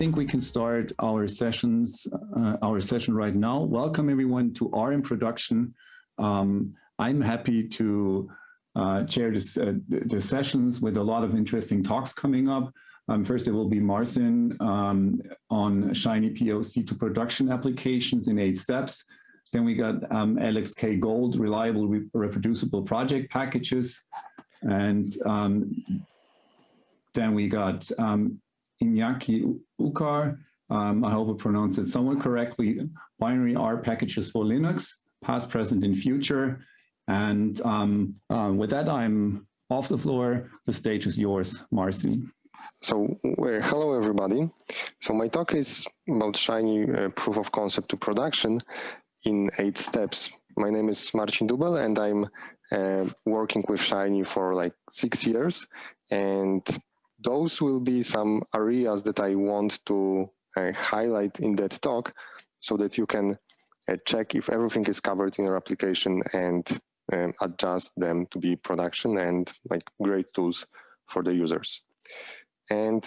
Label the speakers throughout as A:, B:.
A: think we can start our sessions, uh, our session right now. Welcome everyone to our introduction. Um, I'm happy to uh, chair this, uh, the sessions with a lot of interesting talks coming up. Um, first, it will be Marcin um, on Shiny POC to production applications in eight steps. Then we got um, Alex K. Gold, reliable re reproducible project packages. And um, then we got um, Iñaki Ucar, um, I hope I pronounced it somewhat correctly, binary R packages for Linux, past, present, and future. And um, uh, with that, I'm off the floor. The stage is yours, Marcin.
B: So, uh, hello everybody. So my talk is about Shiny uh, proof of concept to production in eight steps. My name is Marcin Dubel and I'm uh, working with Shiny for like six years. And those will be some areas that I want to uh, highlight in that talk so that you can uh, check if everything is covered in your application and um, adjust them to be production and like great tools for the users. And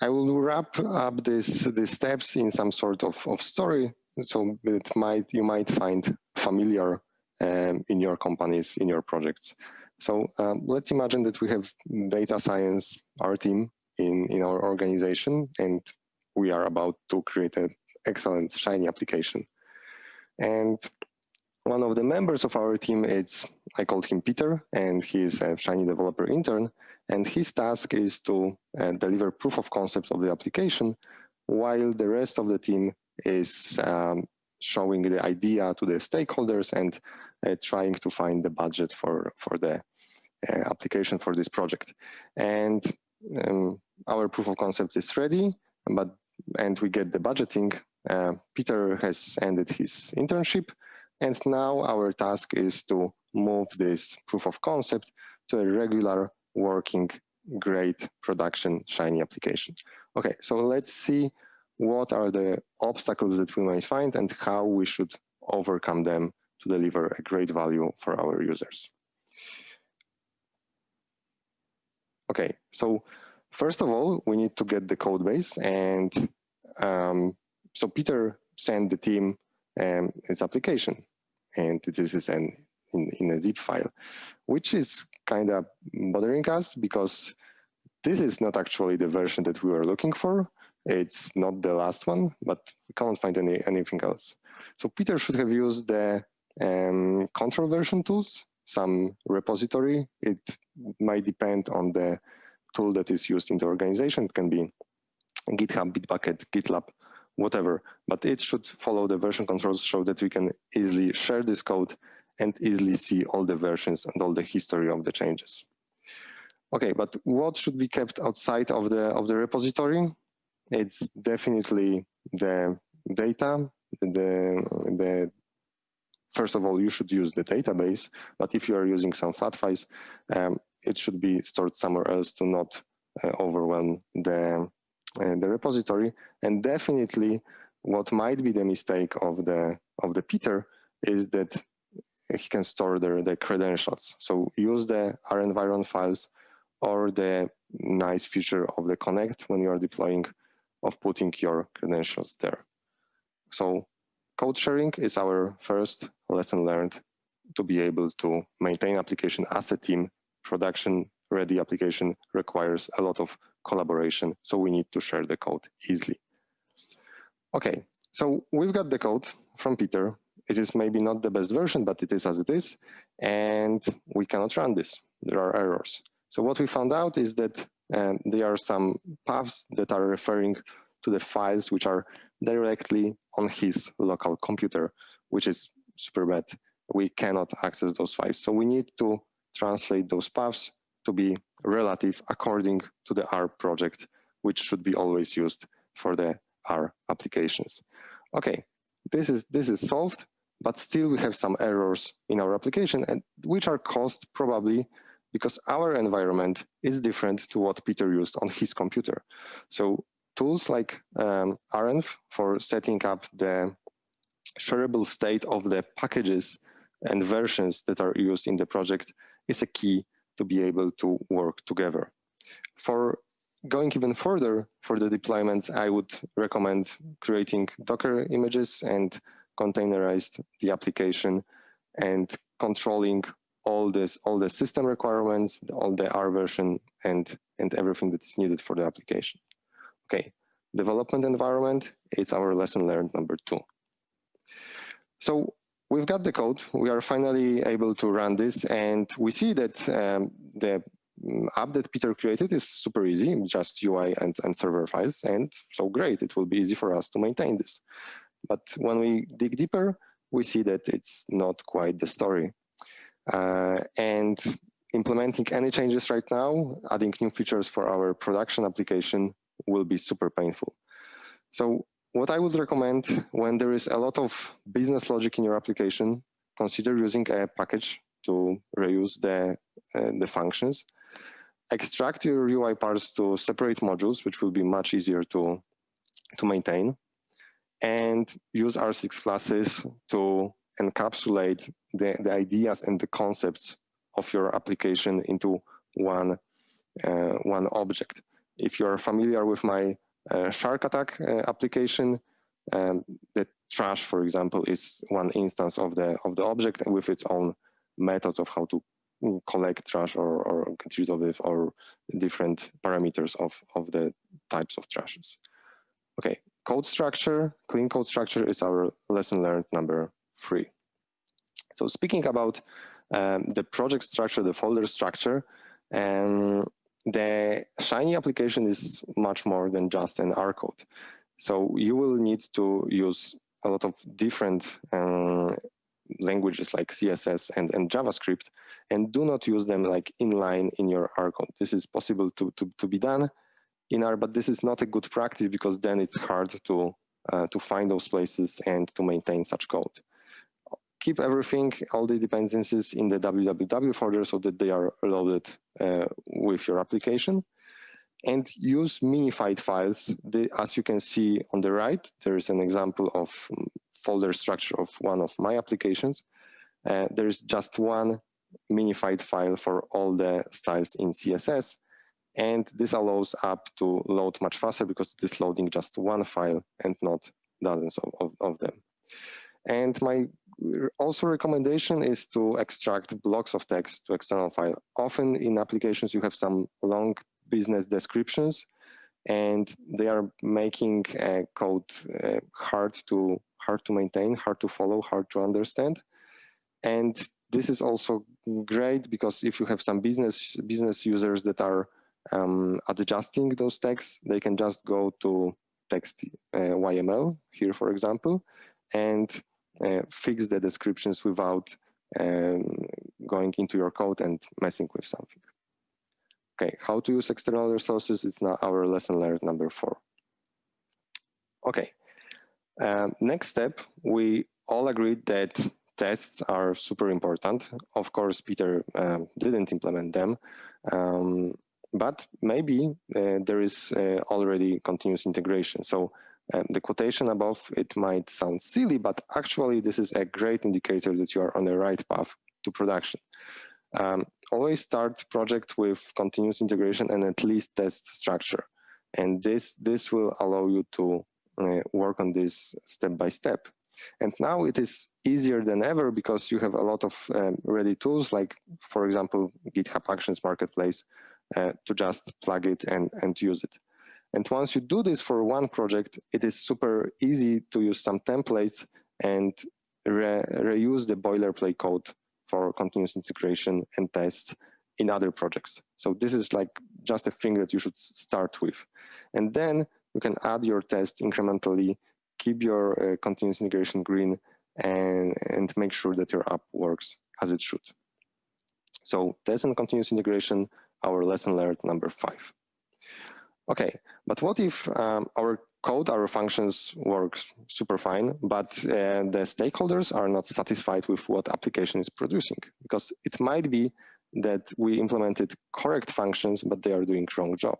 B: I will wrap up this these steps in some sort of, of story so it might you might find familiar um, in your companies, in your projects. So um, let's imagine that we have data science, our team in, in our organization, and we are about to create an excellent Shiny application. And one of the members of our team is, I called him Peter, and he is a Shiny developer intern. And his task is to uh, deliver proof of concept of the application, while the rest of the team is um, showing the idea to the stakeholders and uh, trying to find the budget for, for the application for this project. And um, our proof of concept is ready, but and we get the budgeting. Uh, Peter has ended his internship, and now our task is to move this proof of concept to a regular working great production Shiny application. Okay, so let's see what are the obstacles that we might find and how we should overcome them to deliver a great value for our users. Okay, so first of all, we need to get the code base and um, so Peter sent the team um, his application and this is an, in, in a zip file, which is kind of bothering us because this is not actually the version that we were looking for. It's not the last one, but we can't find any anything else. So Peter should have used the um, control version tools, some repository. It might depend on the tool that is used in the organization. It can be GitHub, Bitbucket, GitLab, whatever, but it should follow the version controls so that we can easily share this code and easily see all the versions and all the history of the changes. Okay, but what should be kept outside of the of the repository? It's definitely the data, the, the first of all, you should use the database, but if you are using some flat files, um, it should be stored somewhere else to not uh, overwhelm the, uh, the repository. And definitely what might be the mistake of the, of the Peter is that he can store the, the credentials. So use the renviron files or the nice feature of the connect when you are deploying of putting your credentials there. So code sharing is our first lesson learned to be able to maintain application as a team. Production ready application requires a lot of collaboration, so we need to share the code easily. Okay, so we've got the code from Peter. It is maybe not the best version, but it is as it is, and we cannot run this. There are errors. So what we found out is that and there are some paths that are referring to the files which are directly on his local computer, which is super bad. We cannot access those files. So we need to translate those paths to be relative according to the R project, which should be always used for the R applications. Okay, this is, this is solved, but still we have some errors in our application and which are caused probably because our environment is different to what Peter used on his computer. So tools like um, RENV for setting up the shareable state of the packages and versions that are used in the project is a key to be able to work together. For going even further for the deployments, I would recommend creating Docker images and containerized the application and controlling all this, all the system requirements, all the R version and, and everything that is needed for the application. Okay, development environment, it's our lesson learned number two. So we've got the code, we are finally able to run this and we see that um, the mm, app that Peter created is super easy, just UI and, and server files and so great, it will be easy for us to maintain this. But when we dig deeper, we see that it's not quite the story. Uh, and implementing any changes right now, adding new features for our production application will be super painful. So what I would recommend when there is a lot of business logic in your application, consider using a package to reuse the, uh, the functions. Extract your UI parts to separate modules, which will be much easier to, to maintain and use R6 classes to encapsulate the, the ideas and the concepts of your application into one, uh, one object. If you're familiar with my uh, Shark Attack uh, application, um, the trash, for example, is one instance of the, of the object with its own methods of how to collect trash or, or get rid of it or different parameters of, of the types of trashes. Okay, code structure, clean code structure is our lesson learned number three. So speaking about um, the project structure, the folder structure, um, the Shiny application is much more than just an R code. So you will need to use a lot of different uh, languages like CSS and, and JavaScript and do not use them like inline in your R code. This is possible to, to, to be done, in R, but this is not a good practice because then it's hard to, uh, to find those places and to maintain such code. Keep everything, all the dependencies in the www folder so that they are loaded uh, with your application and use minified files. The, as you can see on the right, there is an example of folder structure of one of my applications. Uh, there is just one minified file for all the styles in CSS. And this allows app to load much faster because it is loading just one file and not dozens of, of, of them. And my also recommendation is to extract blocks of text to external file. Often in applications you have some long business descriptions and they are making uh, code uh, hard to hard to maintain, hard to follow, hard to understand. And this is also great because if you have some business business users that are um, adjusting those texts, they can just go to text uh, YML here, for example, and fix the descriptions without um, going into your code and messing with something. Okay, how to use external resources, it's now our lesson learned number four. Okay, um, next step, we all agreed that tests are super important. Of course, Peter um, didn't implement them. Um, but maybe uh, there is uh, already continuous integration. So the quotation above, it might sound silly, but actually this is a great indicator that you are on the right path to production. Um, always start project with continuous integration and at least test structure. And this, this will allow you to uh, work on this step by step. And now it is easier than ever because you have a lot of um, ready tools like, for example, GitHub Actions Marketplace, uh, to just plug it and, and use it. And once you do this for one project, it is super easy to use some templates and re reuse the boilerplate code for continuous integration and tests in other projects. So this is like just a thing that you should start with. And then you can add your test incrementally, keep your uh, continuous integration green, and, and make sure that your app works as it should. So test and continuous integration our lesson learned number five. Okay, but what if um, our code, our functions works super fine, but uh, the stakeholders are not satisfied with what application is producing? Because it might be that we implemented correct functions, but they are doing wrong job.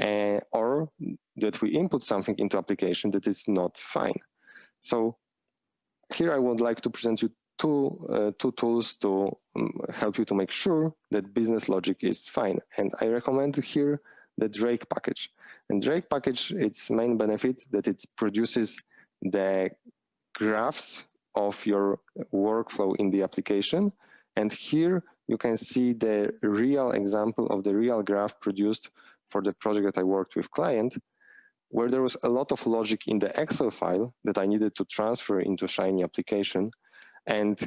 B: Uh, or that we input something into application that is not fine. So here I would like to present you two, uh, two tools to um, help you to make sure that business logic is fine. And I recommend here the Drake package. And Drake package, its main benefit that it produces the graphs of your workflow in the application. And here you can see the real example of the real graph produced for the project that I worked with client, where there was a lot of logic in the Excel file that I needed to transfer into Shiny application. And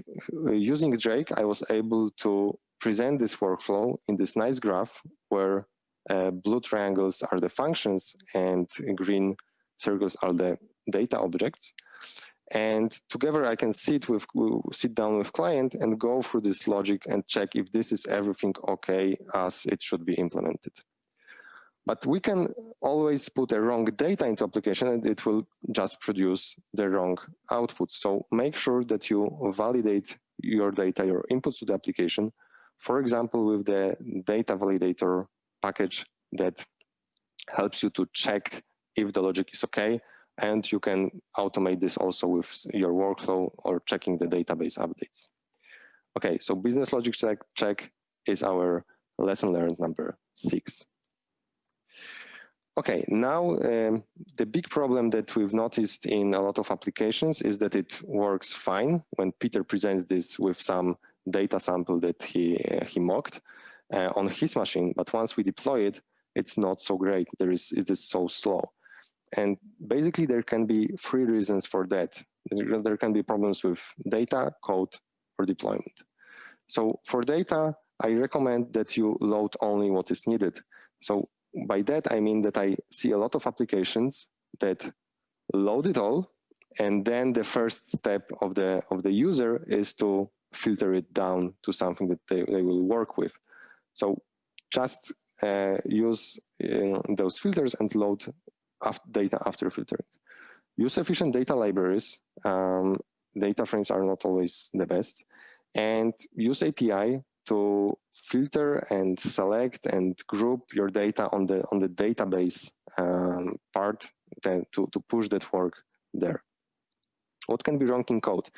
B: using Drake, I was able to present this workflow in this nice graph where uh, blue triangles are the functions and green circles are the data objects. And together I can sit with sit down with client and go through this logic and check if this is everything okay as it should be implemented. But we can always put a wrong data into application and it will just produce the wrong output. So make sure that you validate your data, your inputs to the application, for example, with the data validator package that helps you to check if the logic is okay. And you can automate this also with your workflow or checking the database updates. Okay, so business logic check, check is our lesson learned number six. Okay, now um, the big problem that we've noticed in a lot of applications is that it works fine when Peter presents this with some data sample that he, uh, he mocked uh, on his machine, but once we deploy it, it's not so great. There is, it is so slow. And basically there can be three reasons for that. There can be problems with data, code, or deployment. So for data, I recommend that you load only what is needed. So by that, I mean that I see a lot of applications that load it all, and then the first step of the, of the user is to filter it down to something that they, they will work with. So just uh, use uh, those filters and load data after filtering. Use efficient data libraries. Um, data frames are not always the best. And use API to filter and select and group your data on the on the database um, part to, to push that work there. What can be wrong in code?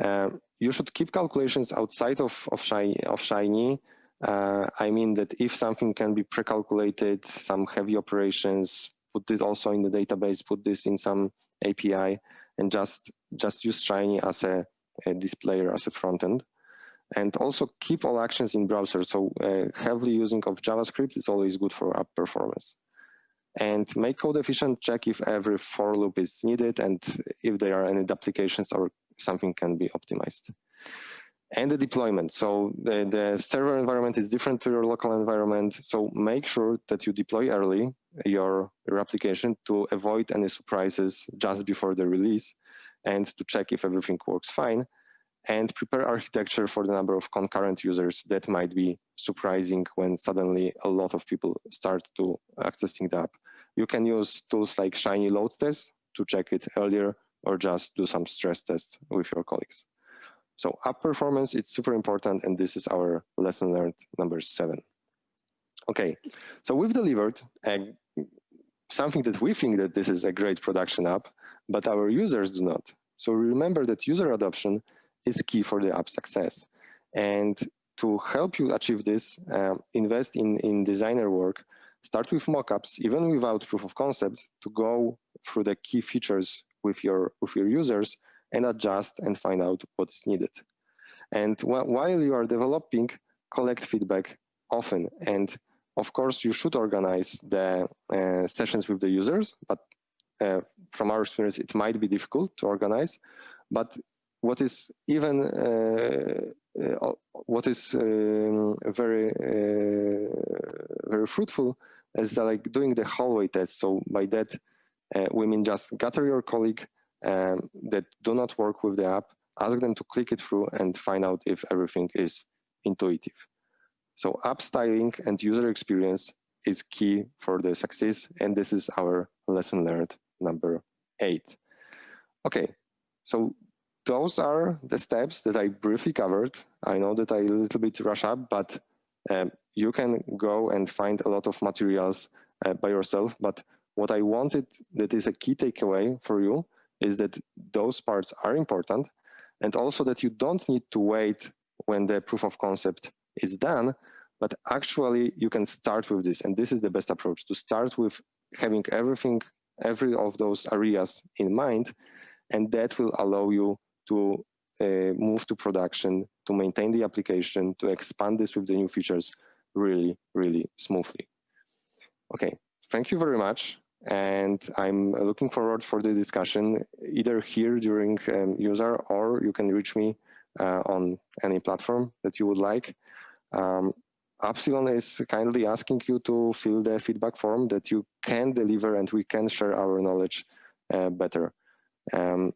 B: Uh, you should keep calculations outside of, of, of Shiny uh, I mean that if something can be pre-calculated, some heavy operations, put it also in the database, put this in some API, and just just use Shiny as a, a displayer as a front end. And also keep all actions in browser. So uh, heavily using of JavaScript is always good for app performance. And make code efficient, check if every for loop is needed and if there are any duplications or something can be optimized and the deployment. So the, the server environment is different to your local environment. So make sure that you deploy early your, your application to avoid any surprises just before the release and to check if everything works fine and prepare architecture for the number of concurrent users that might be surprising when suddenly a lot of people start to accessing the app. You can use tools like Shiny load test to check it earlier or just do some stress tests with your colleagues. So app performance, it's super important, and this is our lesson learned number seven. Okay, so we've delivered a, something that we think that this is a great production app, but our users do not. So remember that user adoption is key for the app success. And to help you achieve this, um, invest in, in designer work, start with mockups, even without proof of concept, to go through the key features with your, with your users and adjust and find out what's needed. And wh while you are developing, collect feedback often. And of course, you should organize the uh, sessions with the users, but uh, from our experience, it might be difficult to organize. But what is even uh, uh what is um, very uh, very fruitful is like doing the hallway test. So by that, uh, we mean just gather your colleague, um, that do not work with the app, ask them to click it through and find out if everything is intuitive. So app styling and user experience is key for the success, and this is our lesson learned number eight. Okay, so those are the steps that I briefly covered. I know that I a little bit rush up, but um, you can go and find a lot of materials uh, by yourself. But what I wanted that is a key takeaway for you is that those parts are important and also that you don't need to wait when the proof of concept is done, but actually you can start with this and this is the best approach to start with having everything every of those areas in mind and that will allow you to uh, move to production to maintain the application to expand this with the new features really really smoothly. Okay thank you very much and I'm looking forward for the discussion either here during um, user or you can reach me uh, on any platform that you would like. Um, Appsilon is kindly asking you to fill the feedback form that you can deliver and we can share our knowledge uh, better. Um,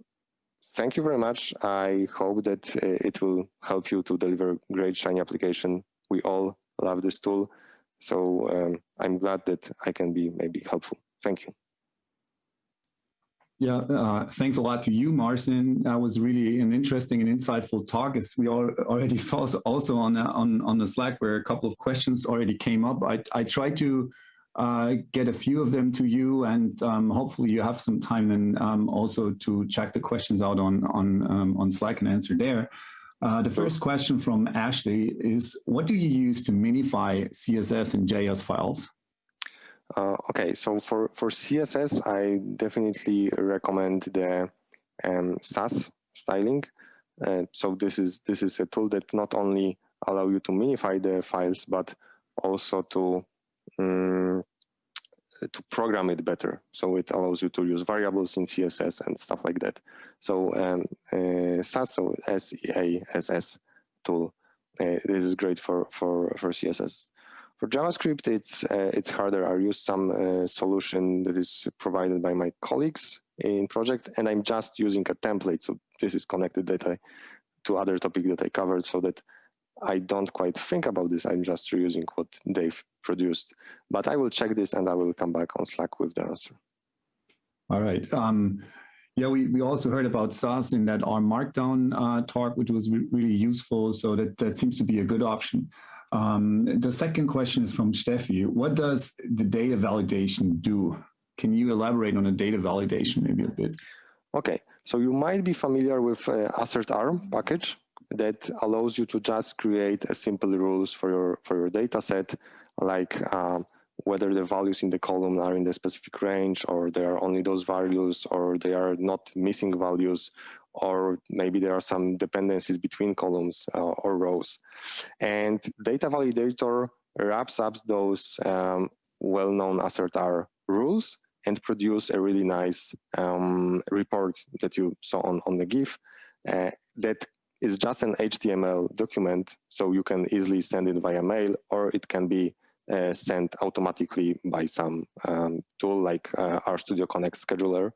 B: thank you very much. I hope that uh, it will help you to deliver great Shiny application. We all love this tool. So um, I'm glad that I can be maybe helpful. Thank you.
A: Yeah, uh, thanks a lot to you, Marcin. That was really an interesting and insightful talk. As we all already saw also on on on the Slack, where a couple of questions already came up. I I tried to uh, get a few of them to you, and um, hopefully you have some time and um, also to check the questions out on on um, on Slack and answer there. Uh, the first question from Ashley is, what do you use to minify CSS and JS files?
B: Uh, okay, so for, for CSS, I definitely recommend the um, Sass styling. Uh, so this is this is a tool that not only allow you to minify the files, but also to um, to program it better. So it allows you to use variables in CSS and stuff like that. So um, uh, Sass, so S-E-A-S-S tool, uh, this is great for, for, for CSS. For JavaScript, it's uh, it's harder. I use some uh, solution that is provided by my colleagues in project, and I'm just using a template. So this is connected data to other topic that I covered, so that I don't quite think about this. I'm just reusing what they've produced. But I will check this, and I will come back on Slack with the answer.
A: All right. Um, yeah, we, we also heard about Sass in that R Markdown uh, talk, which was re really useful. So that, that seems to be a good option. Um, the second question is from Steffi. What does the data validation do? Can you elaborate on the data validation maybe a bit?
B: Okay, so you might be familiar with uh, assertr package that allows you to just create a simple rules for your for your data set, like um, whether the values in the column are in the specific range or they are only those values or they are not missing values or maybe there are some dependencies between columns uh, or rows. And data validator wraps up those um, well-known assertr rules and produce a really nice um, report that you saw on, on the GIF uh, that is just an HTML document, so you can easily send it via mail or it can be uh, sent automatically by some um, tool like uh, RStudio Connect scheduler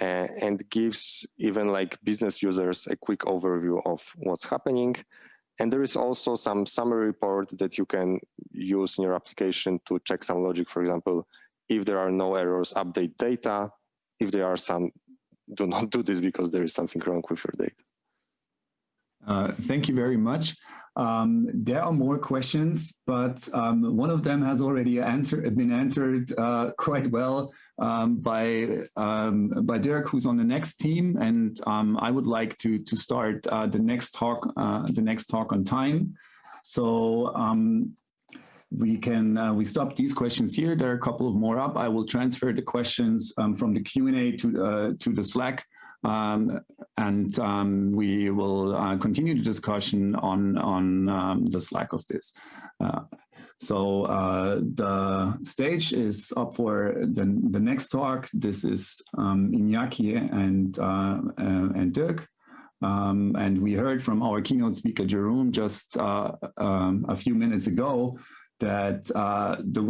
B: uh, and gives even like business users a quick overview of what's happening. And there is also some summary report that you can use in your application to check some logic. For example, if there are no errors, update data. If there are some, do not do this because there is something wrong with your data.
A: Uh, thank you very much. Um, there are more questions, but um, one of them has already answered, been answered uh, quite well um, by um, by Dirk, who's on the next team, and um, I would like to to start uh, the next talk uh, the next talk on time. So um, we can uh, we stop these questions here. There are a couple of more up. I will transfer the questions from the Q and A to uh, to the Slack um, and um, we will uh, continue the discussion on, on um, the Slack of this. Uh, so uh, the stage is up for the, the next talk. This is um, Iñaki and, uh, uh, and Dirk. Um, and we heard from our keynote speaker, Jeroen, just uh, um, a few minutes ago that uh, the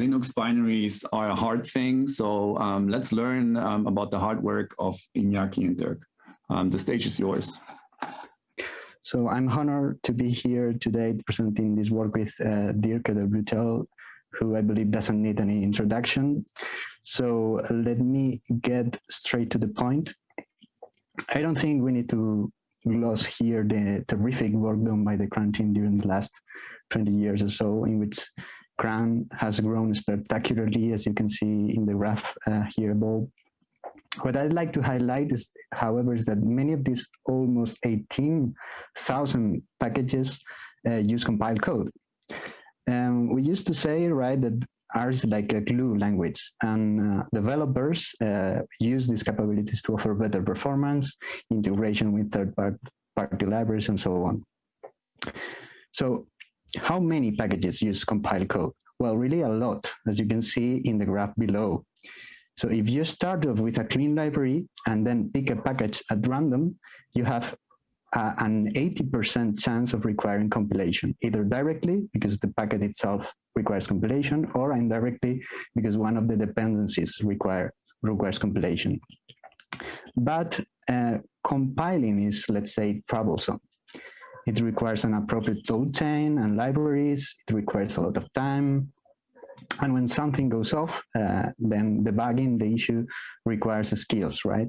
A: Linux binaries are a hard thing. So um, let's learn um, about the hard work of Iñaki and Dirk. Um, the stage is yours.
C: So I'm honored to be here today presenting this work with uh, Dirk Eddelbuettel, who I believe doesn't need any introduction. So let me get straight to the point. I don't think we need to gloss here the terrific work done by the CRAN team during the last 20 years or so in which CRAN has grown spectacularly, as you can see in the graph uh, here above. What I'd like to highlight is, however, is that many of these almost 18,000 packages uh, use compiled code. um, we used to say, right, that Is like a glue language and uh, developers uh, use these capabilities to offer better performance, integration with third part, party libraries and so on. So how many packages use compile code? Well, really a lot, as you can see in the graph below. So if you start off with a clean library and then pick a package at random, you have uh, an 80% chance of requiring compilation, either directly because the packet itself requires compilation or indirectly because one of the dependencies require requires compilation. But uh, compiling is, let's say, troublesome. It requires an appropriate tool chain and libraries. It requires a lot of time. And when something goes off, uh, then debugging the issue requires skills, right?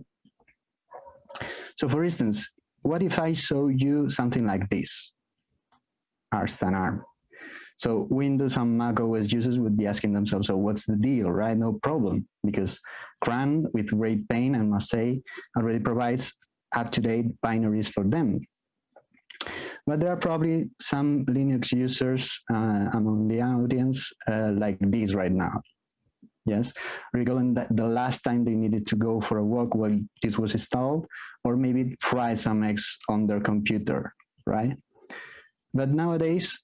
C: So for instance, what if I show you something like this? Arst and ARM. So Windows and Mac OS users would be asking themselves, so what's the deal, right? No problem, because CRAN, with great pain, I must say, already provides up-to-date binaries for them. But there are probably some Linux users uh, among the audience uh, like these right now. Yes, recalling that the last time they needed to go for a walk while this was installed, or maybe try some eggs on their computer, right? But nowadays,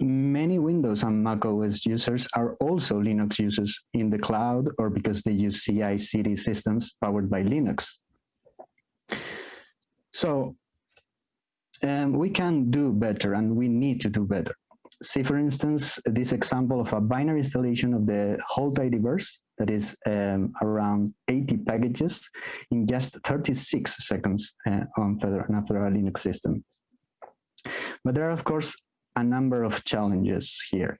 C: many Windows and Mac OS users are also Linux users in the cloud or because they use CI/CD systems powered by Linux. So um, we can do better and we need to do better. See, for instance, this example of a binary installation of the whole tidyverse that is um, around 80 packages in just 36 seconds uh, on, Fedora, on a Fedora Linux system. But there are, of course, a number of challenges here.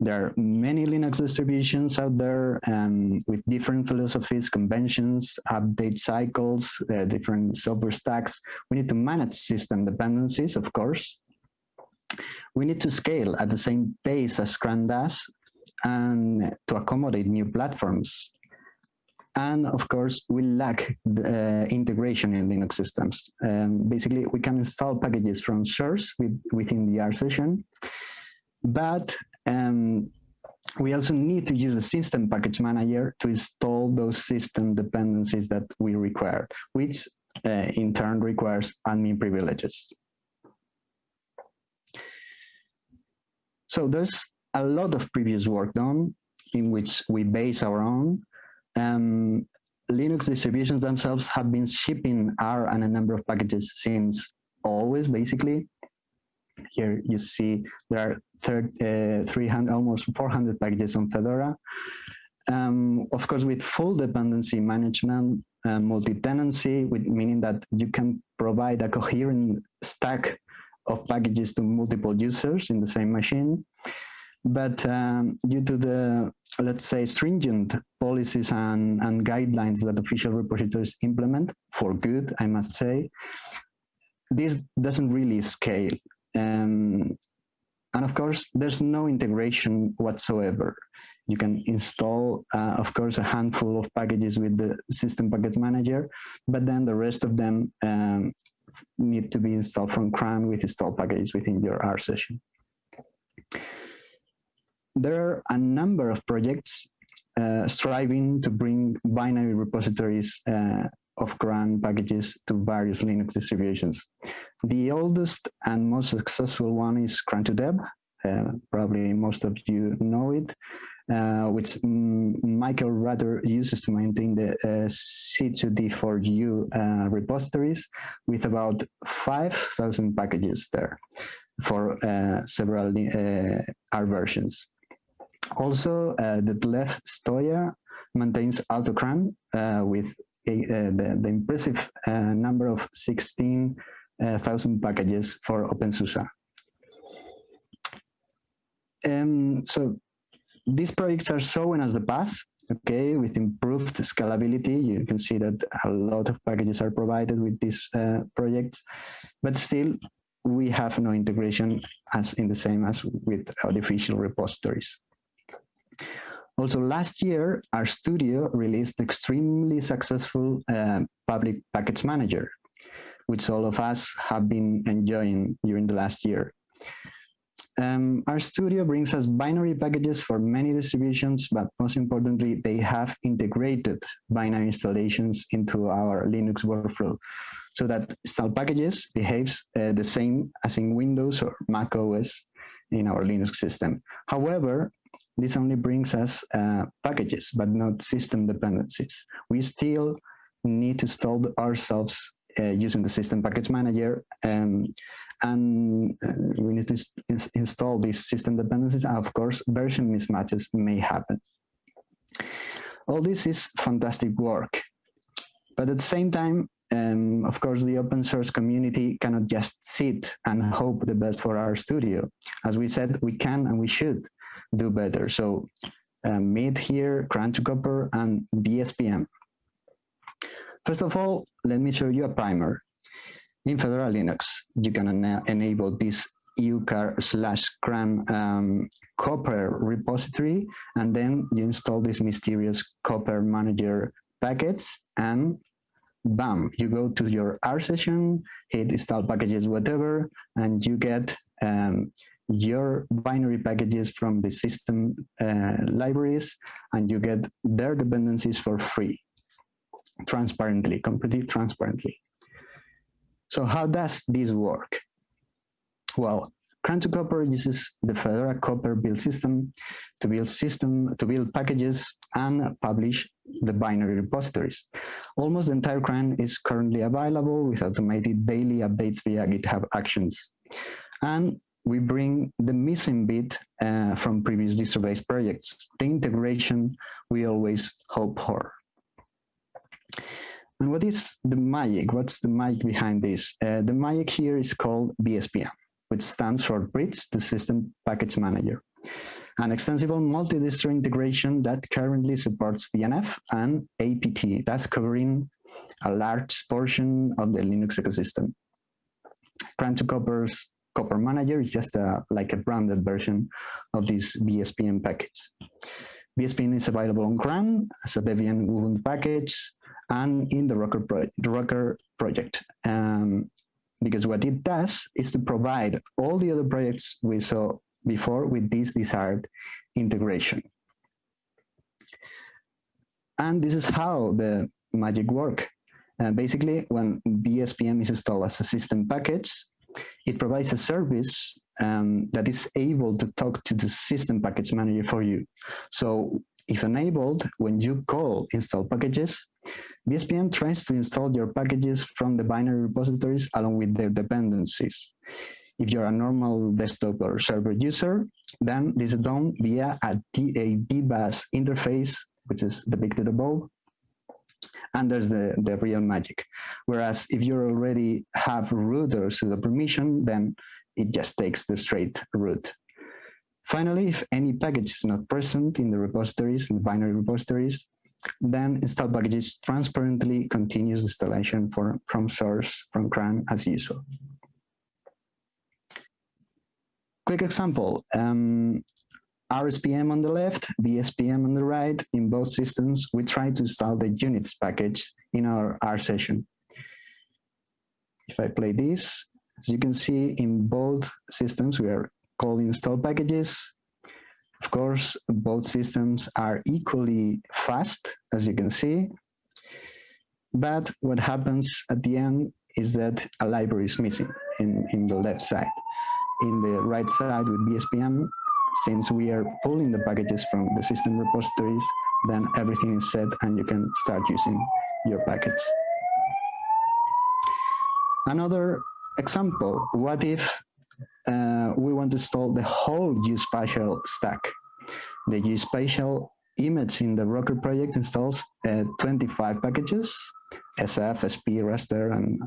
C: There are many Linux distributions out there um, with different philosophies, conventions, update cycles, uh, different software stacks. We need to manage system dependencies, of course. We need to scale at the same pace as CRAN does and to accommodate new platforms. And of course, we lack the, uh, integration in Linux systems. Um, basically, we can install packages from source with, within the R session, but um, we also need to use the system package manager to install those system dependencies that we require, which uh, in turn requires admin privileges. So there's a lot of previous work done in which we base our own. Um, Linux distributions themselves have been shipping R and a number of packages since always, basically. Here you see there are uh, 300, almost 400 packages on Fedora. Um, of course, with full dependency management, uh, multi-tenancy, meaning that you can provide a coherent stack of packages to multiple users in the same machine. But um, due to the, let's say, stringent policies and, and guidelines that official repositories implement, for good, I must say, this doesn't really scale. Um, and of course, there's no integration whatsoever. You can install, uh, of course, a handful of packages with the system package manager, but then the rest of them um, need to be installed from CRAN with install packages within your R session. There are a number of projects uh, striving to bring binary repositories uh, of CRAN packages to various Linux distributions. The oldest and most successful one is cran2deb. Uh, probably most of you know it, uh, which mm, Michael Rutter uses to maintain the uh, C2D4U uh, repositories with about 5,000 packages there for several R versions. Also, uh, the Detlef Steuer maintains AutoCRAN uh, with a, uh, the, the, impressive number of 16 thousand packages for OpenSUSE. Um, so these projects are showing us the path, okay, with improved scalability. You can see that a lot of packages are provided with these uh, projects, but still we have no integration as in the same as with artificial repositories. Also, last year, RStudio released extremely successful uh, public package manager, which all of us have been enjoying during the last year. um, studio brings us binary packages for many distributions, but most importantly, they have integrated binary installations into our Linux workflow so that install packages behaves uh, the same as in Windows or Mac OS in our Linux system. However, this only brings us uh, packages, but not system dependencies. We still need to install ourselves uh, using the system package manager um, and uh, we need to ins install these system dependencies and of course version mismatches may happen. All this is fantastic work, but at the same time, um, of course, the open source community cannot just sit and hope the best for RStudio. As we said, we can and we should do better. So um, Meet here, cran2copr, and BSPM. First of all, let me show you a primer. In Fedora Linux, you can ena enable this ucar slash cran um, copr repository, and then you install this mysterious CoprManager packets, and bam, you go to your R session, hit install packages, whatever, and you get um, your binary packages from the system uh, libraries, and you get their dependencies for free, transparently, completely transparently. So how does this work? Well, cran2copr uses the Fedora Copr build system to build system to build packages and publish the binary repositories. Almost the entire CRAN is currently available with automated daily updates via GitHub Actions. And we bring the missing bit uh, from previous distro-based projects, the integration we always hope for. And what is the magic? What's the magic behind this? Uh, the magic here is called BSPM, which stands for Bridge to System Package Manager, an extensible multi-distro integration that currently supports DNF and APT, thus covering a large portion of the Linux ecosystem. cran2copr's CoprManager is just a, like a branded version of this BSPM package. BSPM is available on CRAN as a Debian Ubuntu package and in the Rocker, pro the Rocker project. Um, because what it does is to provide all the other projects we saw before with this desired integration. And this is how the magic work. Uh, basically, when BSPM is installed as a system package, it provides a service um, that is able to talk to the system package manager for you. So if enabled, when you call install packages, BSPM tries to install your packages from the binary repositories along with their dependencies. If you're a normal desktop or server user, then this is done via a, a DBus interface, which is depicted above, and there's the, the real magic. Whereas if you already have root or sudo permission, then it just takes the straight route. Finally, if any package is not present in the repositories, in the binary repositories, then install packages transparently continues installation for, from source from CRAN as usual. Quick example, um, RSPM on the left, BSPM on the right. In both systems, we try to install the units package in our R session. If I play this, as you can see in both systems, we are calling install packages. Of course, both systems are equally fast, as you can see. But what happens at the end is that a library is missing in, in the left side. In the right side with BSPM, since we are pulling the packages from the system repositories, then everything is set and you can start using your packets. Another example, what if uh, we want to install the whole geospatial stack? The geospatial image in the Rocker project installs uh, 25 packages, SF, SP, raster, and,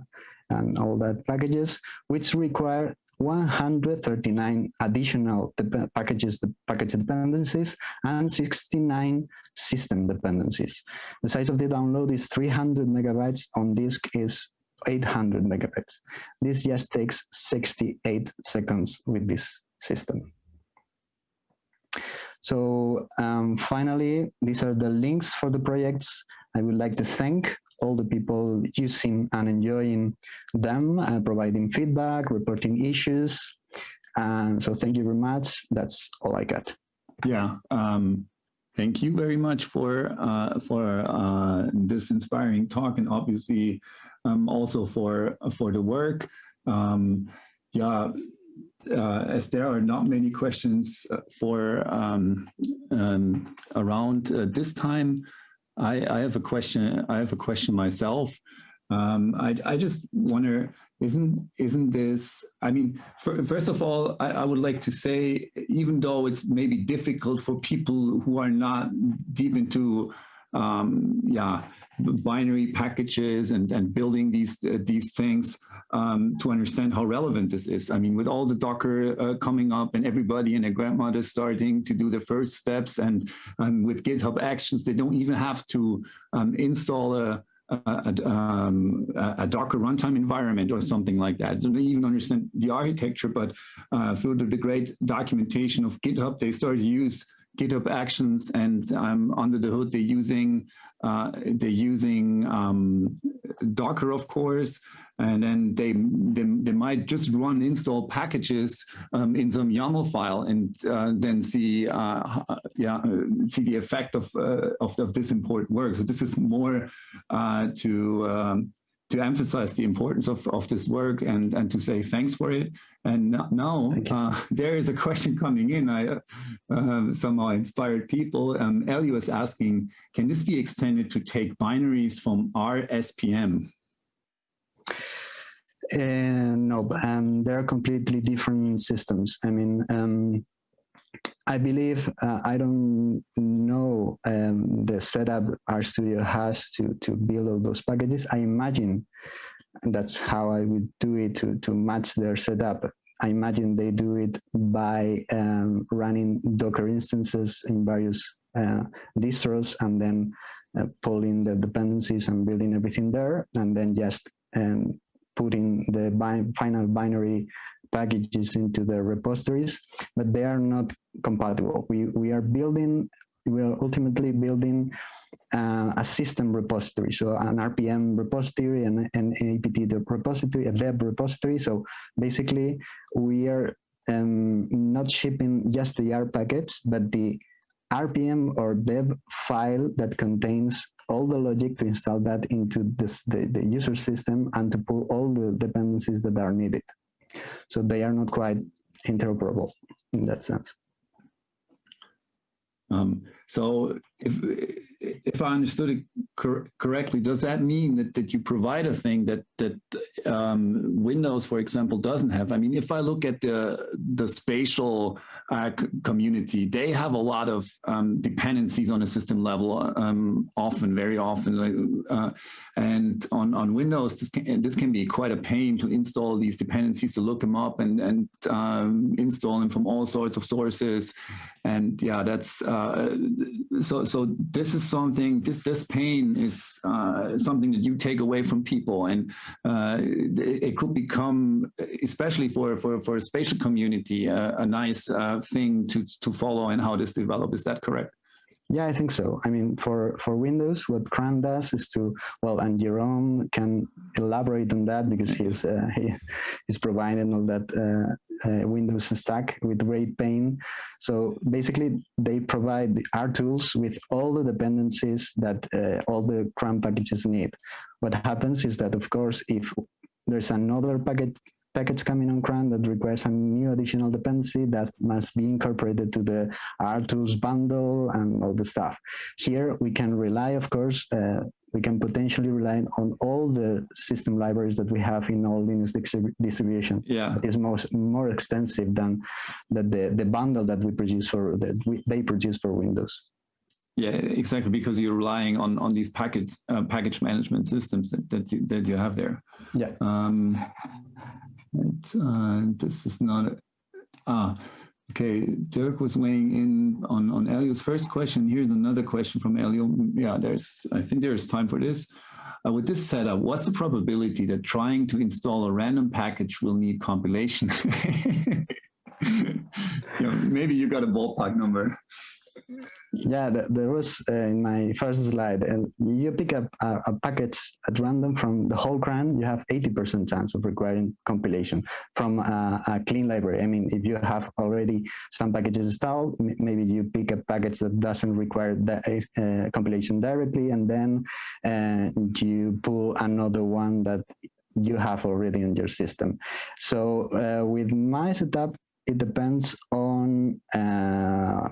C: and all that packages, which require 139 additional packages, the package dependencies, and 69 system dependencies. The size of the download is 300 megabytes, on disk is 800 megabytes. This just takes 68 seconds with this system. So um, finally, these are the links for the projects. I would like to thank all the people using and enjoying them, uh, providing feedback, reporting issues, And so thank you very much. That's all I got.
A: Yeah. Um, thank you very much for uh, for uh, this inspiring talk and obviously um, also for for the work. Um, yeah, uh, as there are not many questions uh, for um, um, around uh, this time, I, I, have a question. I have a question myself. Um, I, I, just wonder, isn't isn't this? I mean, for, first of all, I, I, would like to say, even though it's maybe difficult for people who are not deep into um, yeah, binary packages and, and building these, uh, these things um, to understand how relevant this is. I mean, with all the Docker uh, coming up and everybody and their grandmother starting to do the first steps and, and with GitHub Actions, they don't even have to um, install a, a, um, a, Docker runtime environment or something like that. They don't even understand the architecture, but uh, through the, the, great documentation of GitHub, they started to use GitHub Actions, and um, under the hood they're using uh, they're using um, Docker, of course, and then they, they, they might just run install packages um, in some YAML file and uh, then see uh, yeah see the effect of, uh, of, of this important work. So this is more uh, to um, to emphasize the importance of, of this work and, and to say thanks for it. And now uh, there is a question coming in. I uh, somehow inspired people. Um, Elio is asking, can this be extended to take binaries from RSPM?
C: Uh, no, um, they're completely different systems. I mean, um, I believe uh, I don't know um, the setup RStudio has to to build all those packages. I imagine that's how I would do it to to match their setup. I imagine they do it by um, running Docker instances in various uh, distros and then uh, pulling the dependencies and building everything there, and then just um, putting the bi final binary packages into the repositories, but they are not compatible. We, we are building, we are ultimately building uh, a system repository, so an RPM repository and an APT repository, a deb repository. So basically, we are um, not shipping just the R packets, but the RPM or deb file that contains all the logic to install that into this, the, the user system and to pull all the dependencies that are needed. So they are not quite interoperable in that sense.
A: Um, so if, if I understood it cor correctly, does that mean that, that you provide a thing that, that um, Windows, for example, doesn't have? I mean, if I look at the, the spatial uh, community, they have a lot of um, dependencies on a system level, um, often, very often. Uh, and on, on Windows, this can, this can be quite a pain to install these dependencies, to look them up and, and um, install them from all sorts of sources. And yeah, that's, uh, so, so this is something, this, this pain is uh, something that you take away from people. And uh, it, could become, especially for, for, for a spatial community, uh, a nice uh, thing to, to follow and how this develop. Is that correct?
C: Yeah, I think so. I mean, for, for Windows, what CRAN does is to, well, and Jeroen can elaborate on that because he's, uh, he's, he's providing all that uh, uh, Windows stack with great pain. So basically, they provide the tools with all the dependencies that uh, all the CRAN packages need. What happens is that, of course, if there's another package package coming on CRAN that requires a new additional dependency that must be incorporated to the RTools bundle and all the stuff. Here we can rely, of course, uh, we can potentially rely on all the system libraries that we have in all Linux distributions.
A: Yeah,
C: it's most more extensive than that the the bundle that we produce for that we, they produce for Windows.
A: Yeah, exactly, because you're relying on on these package uh, package management systems that that you, that you have there.
C: Yeah.
A: Um, and, uh, this is not, ah, okay, Dirk was weighing in on, on Elio's first question. Here's another question from Elio. Yeah, there's, I think there's time for this. Uh, with this setup, what's the probability that trying to install a random package will need compilation? you know, maybe you got a ballpark number.
C: Yeah, there was uh, in my first slide, and you pick up a, a, package at random from the whole CRAN, you have 80% chance of requiring compilation from a, a, clean library. I mean, if you have already some packages installed, maybe you pick a package that doesn't require that uh, compilation directly, and then uh, you pull another one that you have already in your system. So uh, with my setup, it depends on uh,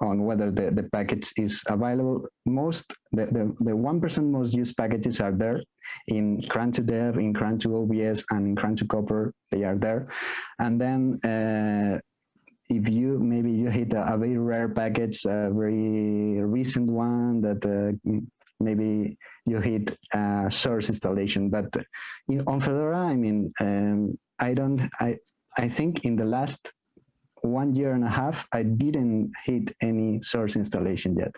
C: on whether the, the package is available. Most, the, the, the 1% most used packages are there in cran2deb, in CRAN2OBS, and in cran2copr, they are there. And then uh, if you, maybe you hit a, a, very rare package, a very recent one that uh, maybe you hit a source installation. But on Fedora, I mean, um, I don't, I, I think in the last one year and a half, I didn't hit any source installation yet.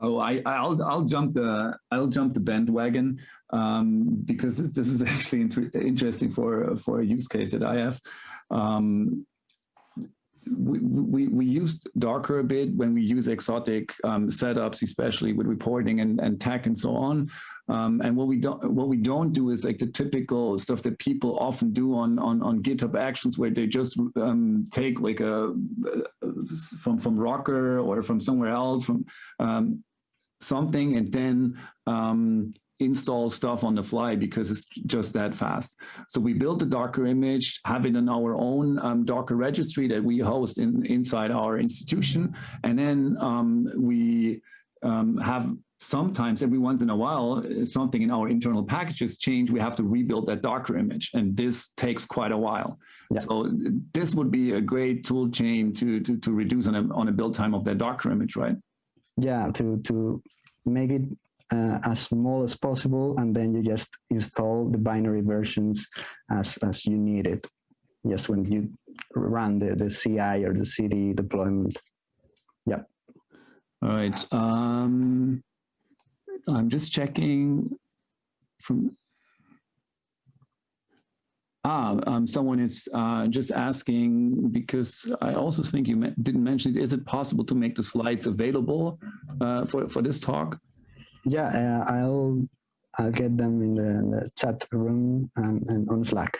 A: Oh, I, will I'll jump the I'll jump the bandwagon um, because this, this, is actually inter interesting for for a use case that I have. Um, we, we, we used Docker a bit when we use exotic um, setups, especially with reporting and, and TeX and so on. Um, and what we don't what we don't do is like the typical stuff that people often do on on, on GitHub Actions, where they just um, take like a, a, from from Rocker or from somewhere else from um, something, and then um, install stuff on the fly because it's just that fast. So we built the Docker image, have it in our own um, Docker registry that we host in, inside our institution. And then um, we um, have sometimes every once in a while, something in our internal packages change, we have to rebuild that Docker image. And this takes quite a while. Yeah. So this would be a great tool chain to, to, to reduce on a, on a build time of that Docker image, right?
C: Yeah, to, to make it uh, as small as possible, and then you just install the binary versions as, as you need it. Just when you run the, the CI or the CD deployment. Yeah.
A: All right. Um, I'm just checking from Ah, um, someone is uh, just asking because I also think you didn't mention it. Is it possible to make the slides available uh, for for this talk?
C: Yeah, uh, I'll I'll get them in the, in the chat room and, and, on Slack.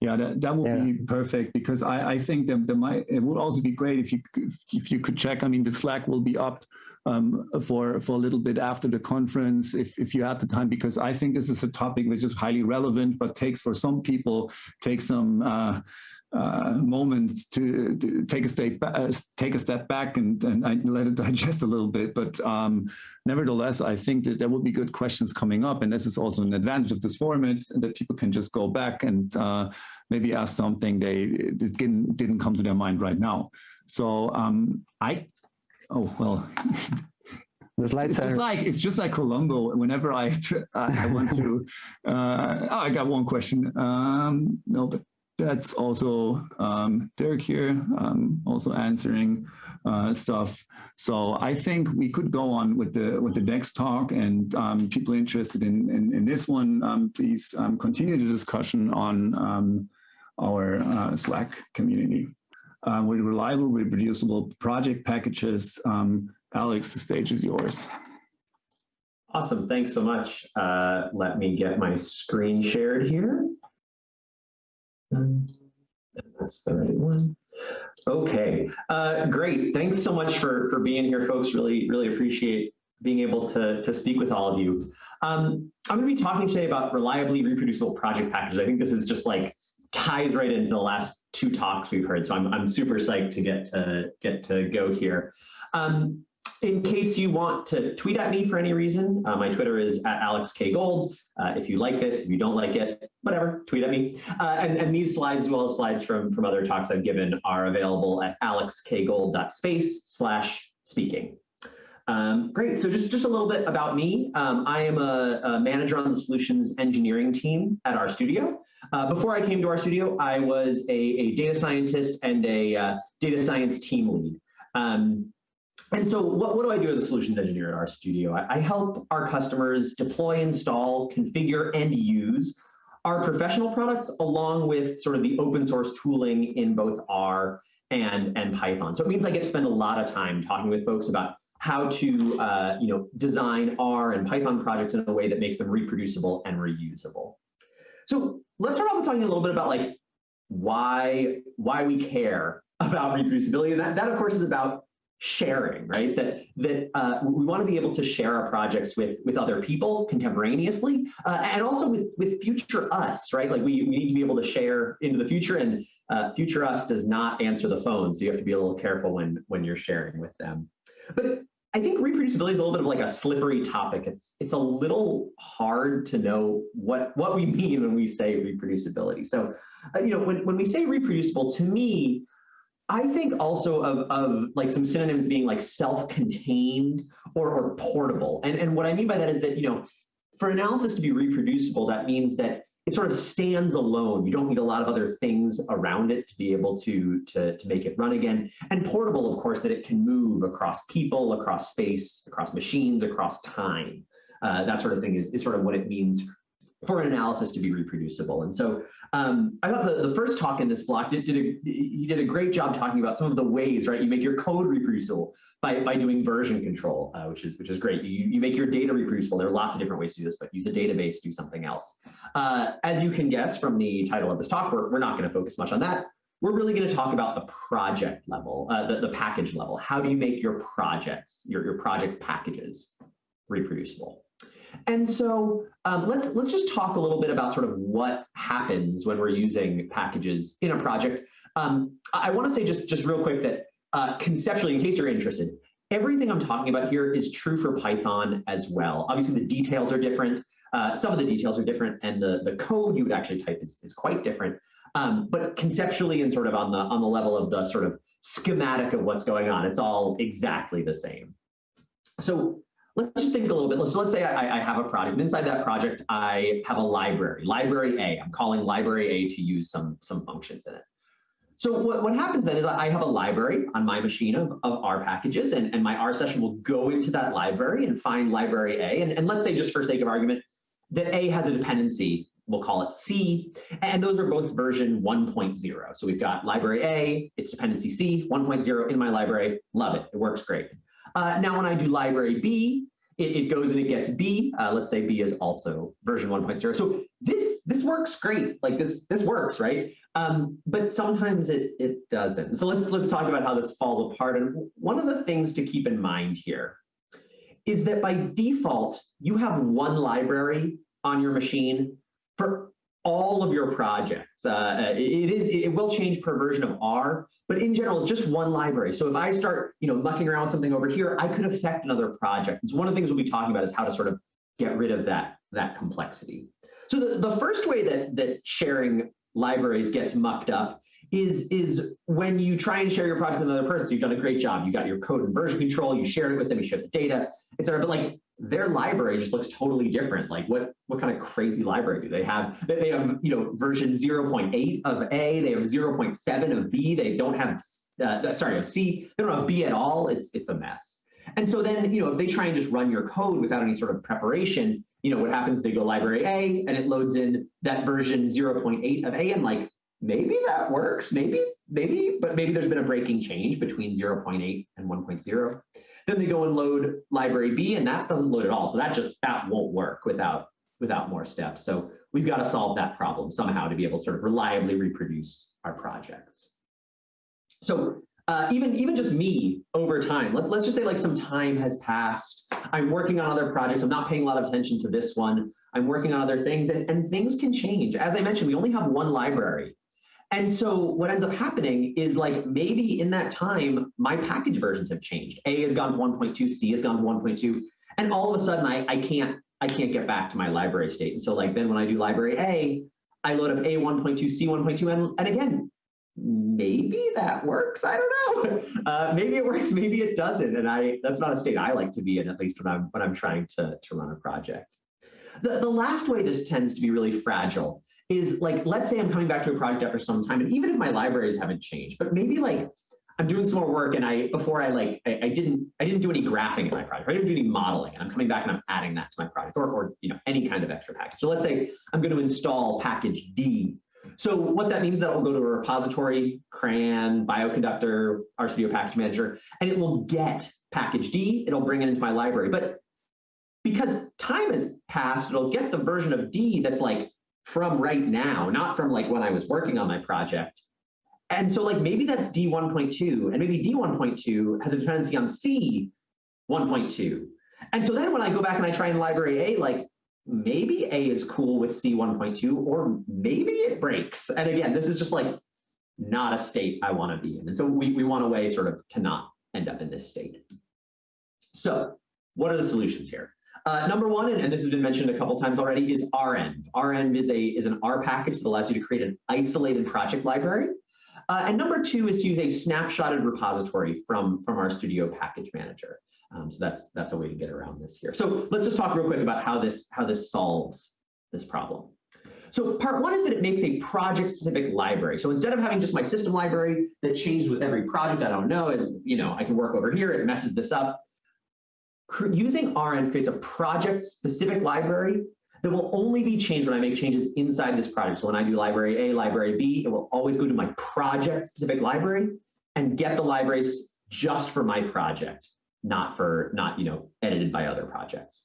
A: Yeah, that, that would yeah. be perfect because I, I think that the might it would also be great if you if you could check. I mean, the Slack will be up um, for for a little bit after the conference if if you have the time because I think this is a topic which is highly relevant but takes for some people takes some. Uh, uh, moments to, to, take a step back, uh, take a step back and, and I let it digest a little bit. But um, nevertheless, I think that there will be good questions coming up, and this is also an advantage of this format, and that people can just go back and uh, maybe ask something they didn't didn't come to their mind right now. So um, I, oh well. It's just like it's just like Columbo. Whenever I I want to, uh, oh, I got one question. Um, no, but that's also um, Dirk here, um, also answering uh, stuff. So I think we could go on with the with the next talk, and um, people interested in in, in this one, um, please um, continue the discussion on um, our uh, Slack community. With reliable, reproducible project packages, Alex, the stage is yours.
D: Awesome, thanks so much. Uh, let me get my screen shared here. That's the right one. Okay, uh, great. Thanks so much for, for being here, folks. Really, really appreciate being able to, to speak with all of you. Um, I'm going to be talking today about reliably reproducible project packages. I think this is just like ties right into the last two talks we've heard. So I'm, I'm super psyched to get to get to go here. Um, in case you want to tweet at me for any reason, uh, my Twitter is at Alex AlexKGold. Uh, if you like this, if you don't like it, whatever, tweet at me. Uh, and, and, these slides, as well as slides from, from other talks I've given, are available at alexkgold.space slash speaking. Um, great, so just, just a little bit about me. Um, I am a, a, manager on the solutions engineering team at RStudio. Uh, before I came to RStudio, I was a, a data scientist and a uh, data science team lead. Um, and so what, what do I do as a solutions engineer at RStudio? I, I help our customers deploy, install, configure, and use our professional products along with sort of the open source tooling in both R and, and Python. So it means I get to spend a lot of time talking with folks about how to uh, you know, design R and Python projects in a way that makes them reproducible and reusable. So let's start off with talking a little bit about like why, why we care about reproducibility. And that, that of course is about sharing, right? That that uh, we want to be able to share our projects with with other people contemporaneously, uh, and also with with future us, right? Like we, we need to be able to share into the future, and uh, future us does not answer the phone, so you have to be a little careful when when you're sharing with them. But I think reproducibility is a little bit of like a slippery topic. It's it's a little hard to know what what we mean when we say reproducibility. So, uh, you know, when when we say reproducible, to me, I think also of, of like some synonyms being like self-contained or, or portable. And, and what I mean by that is that, you know, for analysis to be reproducible, that means that it sort of stands alone. You don't need a lot of other things around it to be able to, to, to make it run again. And portable, of course, that it can move across people, across space, across machines, across time. Uh, that sort of thing is, is sort of what it means for an analysis to be reproducible. And so um, I thought the, the first talk in this block did, did a, he did a great job talking about some of the ways, right? You make your code reproducible by, by doing version control, uh, which is which is great. You, you make your data reproducible. There are lots of different ways to do this, but use a database, do something else. Uh, as you can guess from the title of this talk, we're, we're not going to focus much on that. We're really going to talk about the project level, uh, the, the package level. How do you make your projects, your, your project packages reproducible? And so um, let's let's just talk a little bit about sort of what happens when we're using packages in a project. Um, I want to say just just real quick that uh, conceptually, in case you're interested, everything I'm talking about here is true for Python as well. Obviously, the details are different. Uh, some of the details are different, and the the code you would actually type is, is quite different. Um, but conceptually and sort of on the on the level of the sort of schematic of what's going on, it's all exactly the same. So let's just think a little bit. So let's say I, I, have a project. And inside that project, I have a library, library A. I'm calling library A to use some, some functions in it. So what, what happens then is I have a library on my machine of, of R packages, and, and my R session will go into that library and find library A. And, and let's say, just for sake of argument, that A has a dependency, we'll call it C, and those are both version 1.0. So we've got library A, its dependency C, 1.0 in my library, love it, it works great. Uh, now when I do library B, it, it goes and it gets B. Uh, let's say B is also version 1.0. So this this works great. Like this this works, right? Um, but sometimes it it doesn't. So let's let's talk about how this falls apart. And one of the things to keep in mind here is that by default you have one library on your machine for all of your projects. Uh, it is it will change per version of R, but in general, it's just one library. So if I start, you know, mucking around with something over here, I could affect another project. So one of the things we'll be talking about is how to sort of get rid of that that complexity. So the, the first way that that sharing libraries gets mucked up is is when you try and share your project with another person. So you've done a great job. You got your code and version control. You shared it with them. You shared the data, etc. But like their library just looks totally different. Like what what kind of crazy library do they have? They have you know version 0.8 of A, they have 0.7 of B, they don't have uh, sorry of C, they don't have B at all. It's it's a mess. And so then you know if they try and just run your code without any sort of preparation, you know what happens? They go library A and it loads in that version 0.8 of A and like maybe that works, maybe maybe, but maybe there's been a breaking change between 0.8 and 1.0. Then they go and load library B and that doesn't load at all. So that just, that won't work without, without more steps. So we've got to solve that problem somehow to be able to sort of reliably reproduce our projects. So uh, even, even just me over time, let, let's just say like some time has passed. I'm working on other projects. I'm not paying a lot of attention to this one. I'm working on other things and, and things can change. As I mentioned, we only have one library. And so what ends up happening is like maybe in that time, my package versions have changed. A has gone to 1.2, C has gone to 1.2, and all of a sudden I, I can't I can't get back to my library state. And so like then when I do library A, I load up A 1.2, C 1.2, and, and again, maybe that works. I don't know. Uh, maybe it works, maybe it doesn't. And I that's not a state I like to be in, at least when I'm when I'm trying to, to run a project. The, the last way this tends to be really fragile is like, let's say I'm coming back to a project after some time, and even if my libraries haven't changed, but maybe like I'm doing some more work and I before I like I, I, didn't I didn't do any graphing in my project. I didn't do any modeling and I'm coming back and I'm adding that to my project or, or you know any kind of extra package. So let's say I'm going to install package D. So what that means is that will go to a repository, CRAN, Bioconductor, RStudio Package Manager, and it will get package D, it'll bring it into my library. But because time has passed, it'll get the version of D that's like from right now, not from like when I was working on my project. And so like maybe that's D 1.2 and maybe D 1.2 has a dependency on C 1.2. And so then when I go back and I try in library A, like maybe A is cool with C 1.2 or maybe it breaks. And again, this is just like not a state I want to be in. And so we, we want a way sort of to not end up in this state. So what are the solutions here? Uh, number one, and, and, this has been mentioned a couple times already, is renv. renv is, a, is an R package that allows you to create an isolated project library. Uh, and number two is to use a snapshotted repository from, from RStudio package manager. Um, so that's, that's a way to get around this here. So let's just talk real quick about how this, how this solves this problem. So part one is that it makes a project-specific library. So instead of having just my system library that changes with every project I don't know, and you know I can work over here, it messes this up. Using renv creates a project-specific library that will only be changed when I make changes inside this project. So when I do library A, library B, it will always go to my project-specific library and get the libraries just for my project, not for not you know edited by other projects.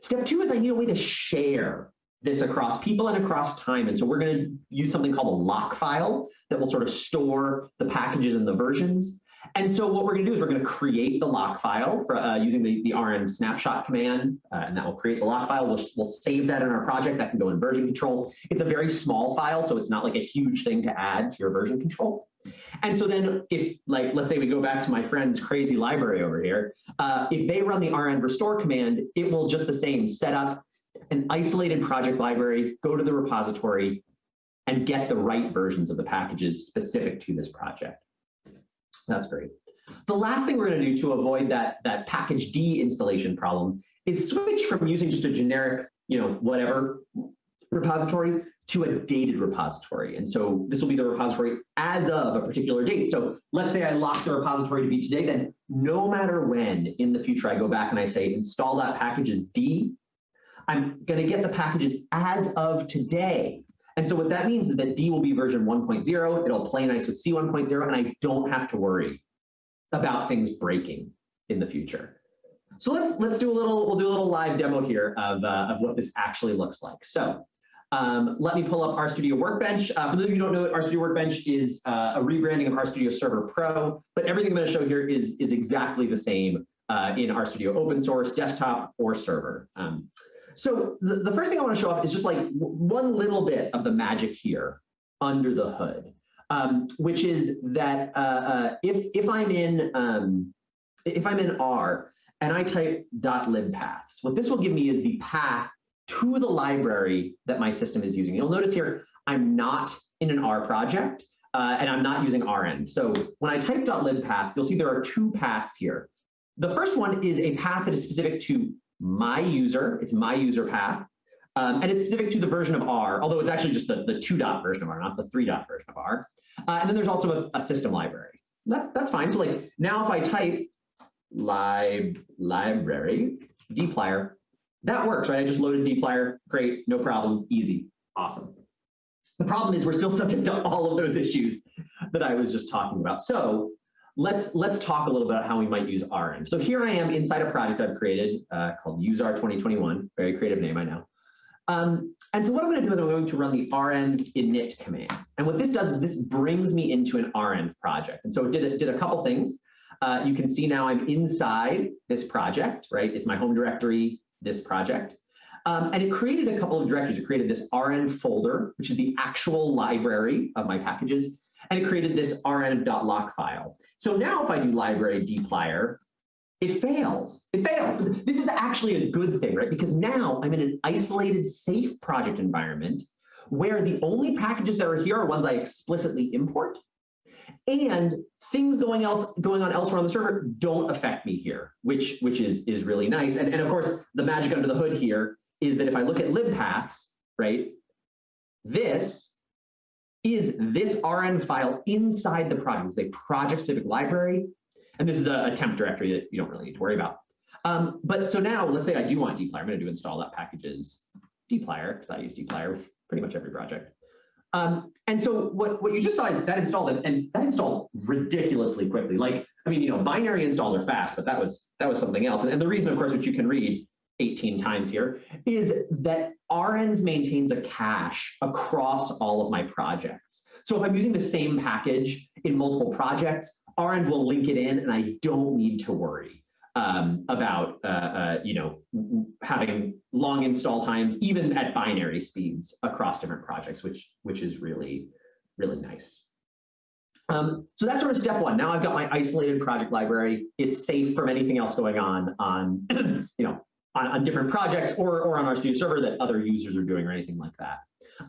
D: Step two is I need a way to share this across people and across time. And so we're going to use something called a lock file that will sort of store the packages and the versions. And so what we're going to do is we're going to create the lock file for, uh, using the, the renv snapshot command, uh, and that will create the lock file. We'll, we'll save that in our project. That can go in version control. It's a very small file, so it's not like a huge thing to add to your version control. And so then if, like, let's say we go back to my friend's crazy library over here, uh, if they run the renv restore command, it will just the same set up an isolated project library, go to the repository, and get the right versions of the packages specific to this project. That's great. The last thing we're going to do to avoid that, that package D installation problem is switch from using just a generic, you know, whatever repository to a dated repository. And so this will be the repository as of a particular date. So let's say I lock the repository to be today, then no matter when in the future I go back and I say install that package as D, I'm going to get the packages as of today. And so what that means is that D will be version 1.0. It'll play nice with C 1.0, and I don't have to worry about things breaking in the future. So let's let's do a little we'll do a little live demo here of uh, of what this actually looks like. So um, let me pull up RStudio Workbench. Uh, for those of you who don't know, RStudio Workbench is uh, a rebranding of RStudio Server Pro, but everything I'm going to show here is is exactly the same uh, in RStudio open source, desktop, or server. Um, so the, the first thing I want to show off is just like one little bit of the magic here under the hood, um, which is that uh, uh, if if I'm in um, if I'm in R and I type .libpaths, what this will give me is the path to the library that my system is using. You'll notice here I'm not in an R project uh, and I'm not using renv. So when I type .libpaths, you'll see there are two paths here. The first one is a path that is specific to my user, it's my user path, um, and it's specific to the version of R, although it's actually just the, the two dot version of R, not the three dot version of R. Uh, and then there's also a, a system library. That, that's fine. So like now if I type lib library dplyr, that works, right? I just loaded dplyr, great, no problem, easy, awesome. The problem is we're still subject to all of those issues that I was just talking about. So let's let's talk a little bit about how we might use renv. So here I am inside a project I've created uh, called UseR 2021, very creative name, I know. Um, and so what I'm going to do is I'm going to run the renv init command. And what this does is this brings me into an renv project. And so it did, it did a couple things. Uh, you can see now I'm inside this project, right? It's my home directory, this project. Um, and it created a couple of directories. It created this renv folder, which is the actual library of my packages and it created this renv.lock file. So now if I do library dplyr, it fails. It fails. This is actually a good thing, right? Because now I'm in an isolated, safe project environment where the only packages that are here are ones I explicitly import, and things going else going on elsewhere on the server don't affect me here, which which is is really nice. And and of course, the magic under the hood here is that if I look at libpaths, right, this is this renv file inside the project. It's a project-specific library, and this is a, a, temp directory that you don't really need to worry about. Um, but so now, let's say I do want dplyr. I'm going to do install that packages dplyr because I use dplyr with pretty much every project. Um, and so what, what you just saw is that installed and, and that installed ridiculously quickly. Like, I mean, you know, binary installs are fast, but that was that was something else. And, and the reason, of course, which you can read 18 times here, is that renv maintains a cache across all of my projects. So if I'm using the same package in multiple projects, renv will link it in and I don't need to worry um, about uh, uh, you know having long install times, even at binary speeds across different projects, which which is really really nice. Um, so that's sort of step one. Now I've got my isolated project library. It's safe from anything else going on on you know on, on, different projects or or on RStudio server that other users are doing or anything like that.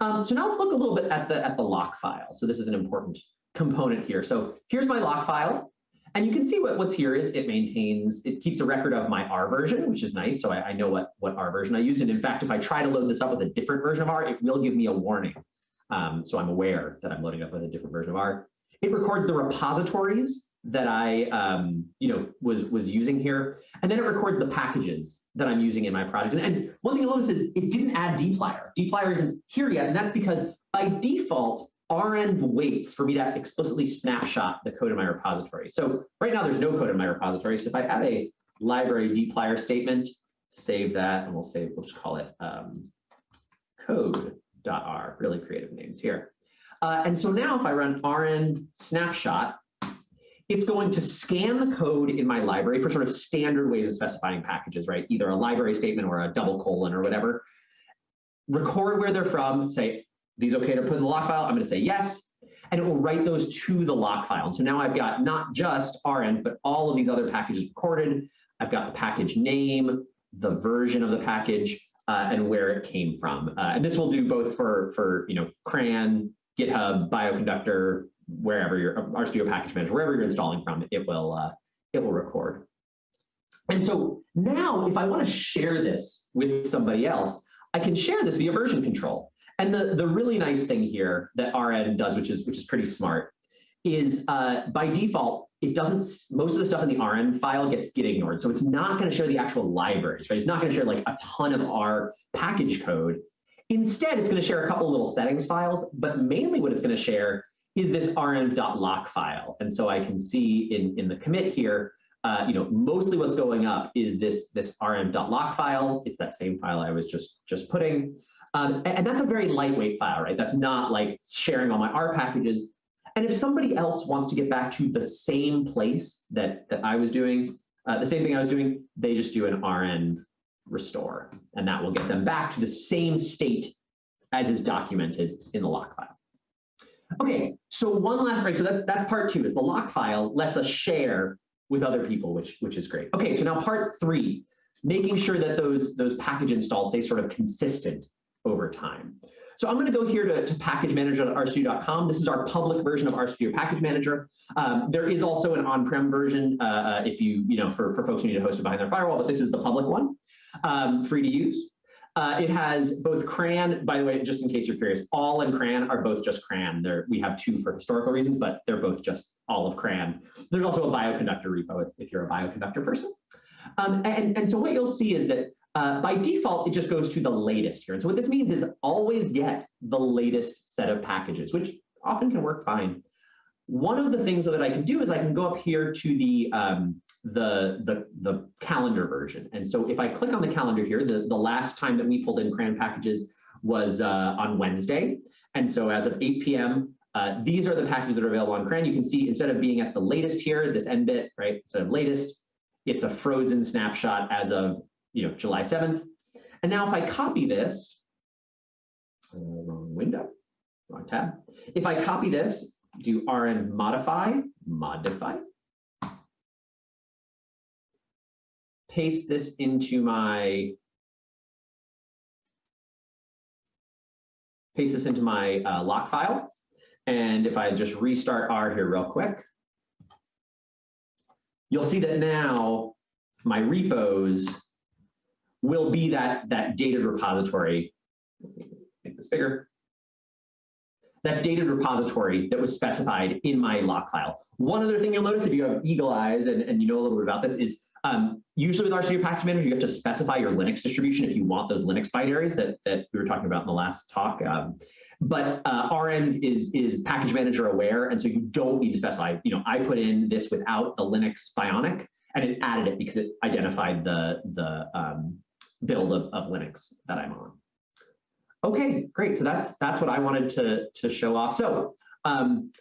D: Um, so now let's look a little bit at the at the lock file. So this is an important component here. So here's my lock file. And you can see what, what's here is it maintains, it keeps a record of my R version, which is nice. So I, I know what, what R version I use. And in fact, if I try to load this up with a different version of R, it will give me a warning. Um, so I'm aware that I'm loading up with a different version of R. It records the repositories that I um, you know, was, was using here. And then it records the packages that I'm using in my project. And, and one thing you'll notice is it didn't add dplyr. dplyr isn't here yet. And that's because by default, renv waits for me to explicitly snapshot the code in my repository. So right now there's no code in my repository. So if I add a library dplyr statement, save that, and we'll save, we'll just call it um, code.r, really creative names here. Uh, and so now if I run renv snapshot, it's going to scan the code in my library for sort of standard ways of specifying packages, right? Either a library statement or a double colon or whatever. Record where they're from, say, these okay to put in the lock file? I'm going to say yes, and it will write those to the lock file. And so now I've got not just renv, but all of these other packages recorded. I've got the package name, the version of the package, uh, and where it came from. Uh, and this will do both for, for you know, CRAN, GitHub, Bioconductor, wherever your RStudio package manager, wherever you're installing from, it will uh, it will record. And so now, if I want to share this with somebody else, I can share this via version control. And the, the really nice thing here that renv does, which is which is pretty smart, is uh, by default, it doesn't, most of the stuff in the renv file gets get ignored. So it's not going to share the actual libraries, right? It's not going to share like a ton of R package code. Instead, it's going to share a couple little settings files, but mainly what it's going to share is this renv.lock file. And so I can see in, in the commit here, uh, you know, mostly what's going up is this, this renv.lock file. It's that same file I was just, just putting. Um, and that's a very lightweight file, right? That's not like sharing all my R packages. And if somebody else wants to get back to the same place that, that I was doing, uh, the same thing I was doing, they just do an renv restore, and that will get them back to the same state as is documented in the lock file. Okay, so one last right, so that, that's part two, is the lock file lets us share with other people, which, which is great. Okay, so now part three, making sure that those, those package installs stay sort of consistent over time. So I'm going to go here to, to packagemanager.rstudio.com. This is our public version of RStudio Package Manager. Um, there is also an on-prem version uh, uh, if you, you know, for, for folks who need to host it behind their firewall, but this is the public one, um, free to use. Uh, it has both CRAN, by the way, just in case you're curious, all and CRAN are both just CRAN. They're, we have two for historical reasons, but they're both just all of CRAN. There's also a bioconductor repo if, if you're a bioconductor person. Um, and, and so what you'll see is that uh, by default, it just goes to the latest here. And so what this means is always get the latest set of packages, which often can work fine. One of the things that I can do is I can go up here to the, um, the, the, the calendar version. And so if I click on the calendar here, the, the last time that we pulled in CRAN packages was uh, on Wednesday. And so as of 8 p.m., uh, these are the packages that are available on CRAN. You can see instead of being at the latest here, this nbit, right, instead of latest, it's a frozen snapshot as of you know, July 7th. And now if I copy this, uh, wrong window, wrong tab. If I copy this, do renv modify, modify, paste this into my, paste this into my uh, lock file. And if I just restart R here real quick, you'll see that now my repos will be that, that dated repository. Make this bigger. That dated repository that was specified in my lock file. One other thing you'll notice if you have eagle eyes and, and you know a little bit about this is um, usually with RStudio Package Manager, you have to specify your Linux distribution if you want those Linux binaries that, that we were talking about in the last talk. Um, but uh, REnv is is package manager aware, and so you don't need to specify. You know, I put in this without the Linux Bionic, and it added it because it identified the the um, build of, of Linux that I'm on. Okay, great. So that's that's what I wanted to to show off. So um,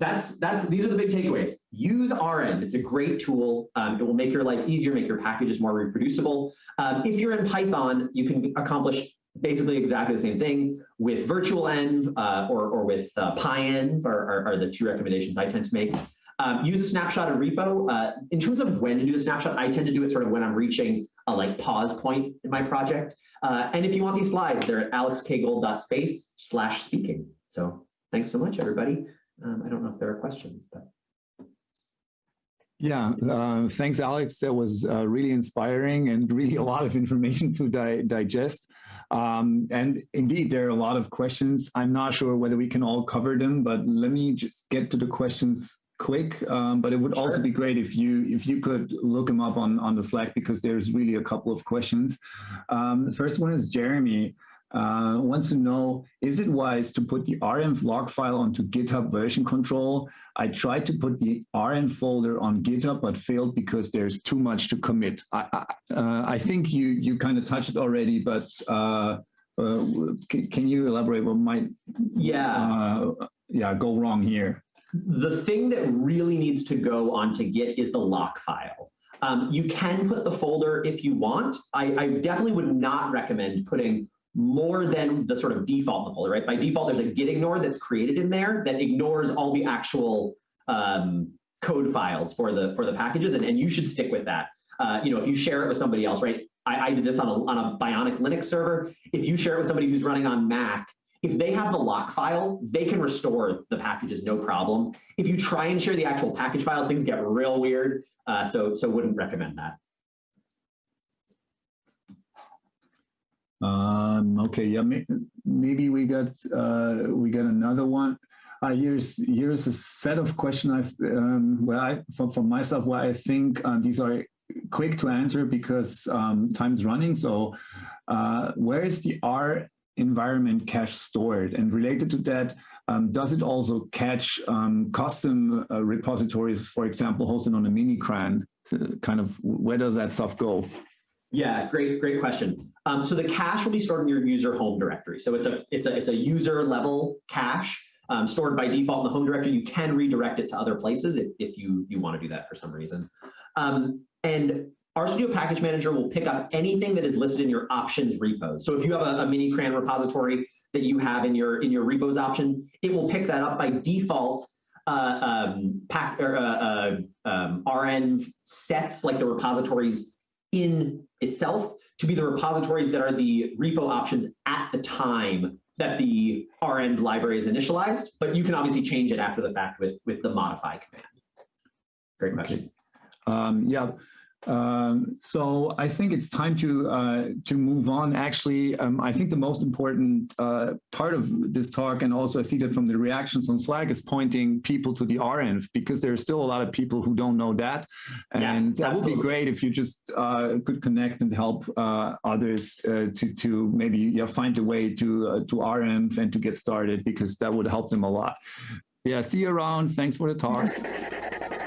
D: that's that's these are the big takeaways. Use renv. It's a great tool. Um, it will make your life easier, make your packages more reproducible. Um, if you're in Python, you can accomplish basically exactly the same thing with virtual env uh, or, or with uh, pyenv are, are, are, the two recommendations I tend to make. Um, use a snapshot of repo. Uh, in terms of when to do the snapshot, I tend to do it sort of when I'm reaching a like pause point in my project. Uh, and if you want these slides, they're at alexkgold.space slash speaking. So thanks so much, everybody. Um, I don't know if there are questions, but.
A: Yeah, uh, thanks, Alex. That was uh, really inspiring and really a lot of information to di digest. Um, and indeed, there are a lot of questions. I'm not sure whether we can all cover them, but let me just get to the questions quick. Um, but it would sure. also be great if you if you could look them up on on the Slack because there's really a couple of questions. Um, the first one is Jeremy uh, wants to know, is it wise to put the REnv log file onto GitHub version control? I tried to put the REnv folder on GitHub, but failed because there's too much to commit. I, I, uh, I think you, you kind of touched it already, but uh, uh can, can, you elaborate what might
D: yeah.
A: Uh, yeah, go wrong here?
D: The thing that really needs to go onto Git is the lock file. Um, you can put the folder if you want. I, I definitely would not recommend putting more than the sort of default folder, right? By default, there's a git ignore that's created in there that ignores all the actual um, code files for the for the packages, and, and you should stick with that. Uh, you know, if you share it with somebody else, right? I, I did this on a, on a Bionic Linux server. If you share it with somebody who's running on Mac, if they have the lock file, they can restore the packages no problem. If you try and share the actual package files, things get real weird. Uh, so so wouldn't recommend that.
A: Um, okay, yeah, maybe we got uh, we got another one. Uh, here's here's a set of questions I've um, where I for, for myself where I think uh, these are quick to answer because um, time's running. So, uh, where is the R environment cache stored? And related to that, um, does it also catch um, custom uh, repositories, for example, hosted on a mini CRAN? Kind of where does that stuff go?
D: Yeah, great, great question. Um, so the cache will be stored in your user home directory. So it's a it's a it's a user level cache um, stored by default in the home directory. You can redirect it to other places if, if you you want to do that for some reason. Um, and RStudio Package Manager will pick up anything that is listed in your options repos. So if you have a, a mini CRAN repository that you have in your in your repos option, it will pick that up by default. Uh, um, pack or uh, uh, um, REnv sets like the repositories in itself to be the repositories that are the repo options at the time that the REnv library is initialized, but you can obviously change it after the fact with, with the modify command. Great question. Okay.
A: Um, yeah, um, so I think it's time to uh, to move on. Actually, um, I think the most important uh, part of this talk, and also I see that from the reactions on Slack, is pointing people to the REnv because there are still a lot of people who don't know that, and yeah, that would be great if you just uh, could connect and help uh, others uh, to to maybe yeah, find a way to uh, to REnv and to get started because that would help them a lot. Yeah, see you around. Thanks for the talk.